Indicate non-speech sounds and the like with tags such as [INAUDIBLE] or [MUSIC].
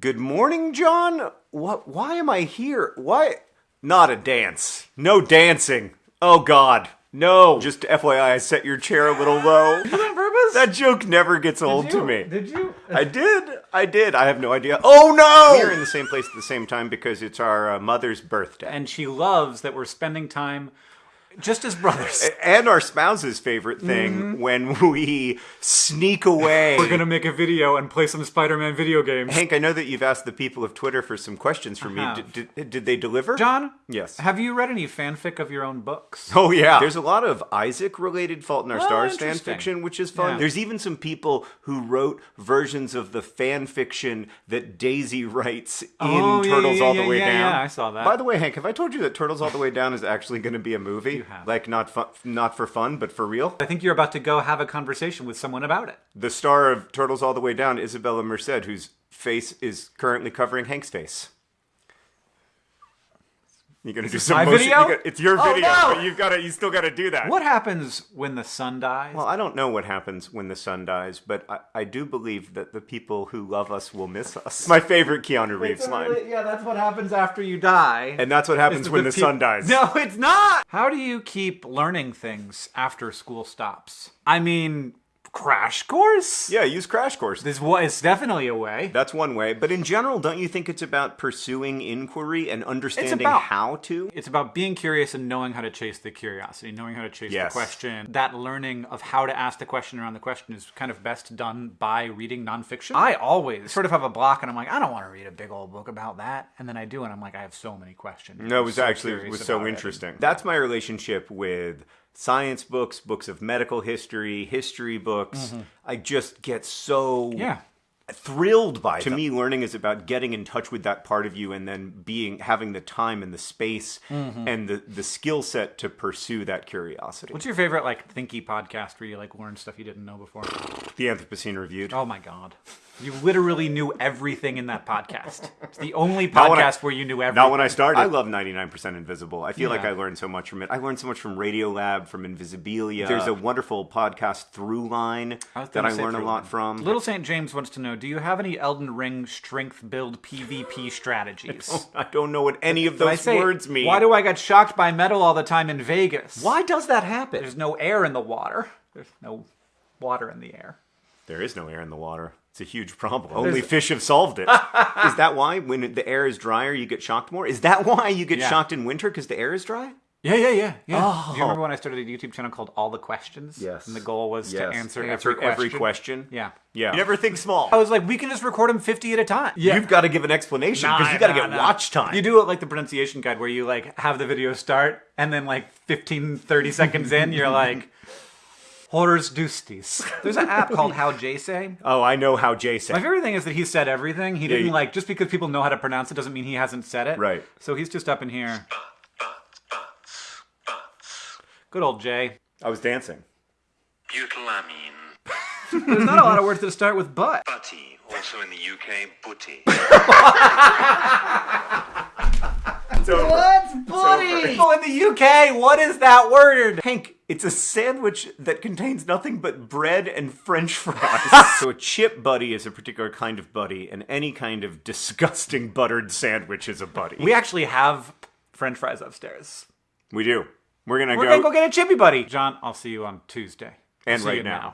Good morning, John. What? Why am I here? Why? Not a dance. No dancing. Oh God, no. Just FYI, I set your chair a little low. [LAUGHS] on purpose? That joke never gets old to me. Did you? I did. I did. I have no idea. Oh no! We're in the same place at the same time because it's our uh, mother's birthday. And she loves that we're spending time just as brothers. And our spouse's favorite thing mm-hmm. when we sneak away. We're gonna make a video and play some Spider-Man video games. Hank, I know that you've asked the people of Twitter for some questions from me. have. Did, did, did they deliver? John? Yes. Have you read any fanfic of your own books? Oh yeah. There's a lot of Isaac related Fault in Our Oh, Stars fan interesting. fiction, which is fun. Yeah. There's even some people who wrote versions of the fan fiction that Daisy writes in Oh, yeah, Turtles yeah, All the Way yeah, Down. yeah, I saw that. By the way, Hank, have I told you that Turtles All the Way Down is actually going to be a movie? You have. Like not fun, not for fun, but for real. I think you're about to go have a conversation with someone about it. The star of Turtles All the Way Down, Isabella Merced, whose face is currently covering Hank's face. You're gonna do some my motion. video? you got- it's your Oh, video, no! but you've got to. You still got to do that. What happens when the sun dies? Well, I don't know what happens when the sun dies, but I, I do believe that the people who love us will miss us. My favorite Keanu Reeves line. Yeah, that's what happens after you die. And that's what happens when the, peop- sun dies. No, it's not. How do you keep learning things after school stops? I mean, crash course. Yeah, use Crash Course. This was definitely a way. That's one way. But in general, don't you think it's about pursuing inquiry and understanding about- how to? It's about being curious and knowing how to chase the curiosity, knowing how to chase Yes. the question. That learning of how to ask the question around the question is kind of best done by reading nonfiction. I always sort of have a block and I'm like, I don't want to read a big old book about that. And then I do, and I'm like, I have so many questions. No, it was so actually it was so about it. interesting. That's my relationship with science books, books of medical history, history books. I just get so. Yeah. thrilled by it. to me learning is about getting in touch with that part of you and then being having the time and the space Mm-hmm. and the the skill set to pursue that curiosity What's your favorite like thinky podcast where you like learn stuff you didn't know before? the anthropocene reviewed Oh my god. You literally knew everything in that podcast. It's the only Not when I- podcast where you knew everything. not when I started. I love 99% Invisible. I feel like I learned so much from it. I learned so much from Radiolab, from Invisibilia. There's a wonderful podcast Throughline I that I say learn a lot Line. from. Little St. James wants to know Do you have any Elden Ring strength build PvP [LAUGHS] strategies? I don't know what any of those say, words mean. Why do I get shocked by metal all the time in Vegas? Why does that happen? There's no air in the water. There's no water in the air. There is no air in the water. It's a huge problem. Only fish have solved it. [LAUGHS] is that why when the air is drier you get shocked more? Is that why you get Yeah. shocked in winter because the air is dry? Yeah, yeah, yeah, yeah. Oh. Do you remember when I started a YouTube channel called All the Questions? Yes. And the goal was to answer, every, every question. question. Yeah. Yeah. You never think small. I was like, we can just record them 50 at a time. Yeah. You've got to give an explanation because Nah, you got to nah, get nah. watch time. You do it like the pronunciation guide where you like have the video start and then like 15, 30 seconds in, you're like, Horrors Dustis. There's an app called HowJSay. oh, I know how Jay said. My favorite thing is that he said everything. He didn't you- like just because people know how to pronounce it doesn't mean he hasn't said it. Right. So he's just up in here. Good old Jay. I was dancing. Butylamine. [LAUGHS] There's not a lot of words that start with but. Butty, also in the UK, butty. It's over. What's butty? People in the UK, what is that word? Hank, it's a sandwich that contains nothing but bread and french fries. [LAUGHS] so a chip butty is a particular kind of butty, and any kind of disgusting buttered sandwich is a butty. We actually have French fries upstairs. We do. We're gonna We're go. gonna go get a chippy butty. John, I'll see you on Tuesday. and See right you now.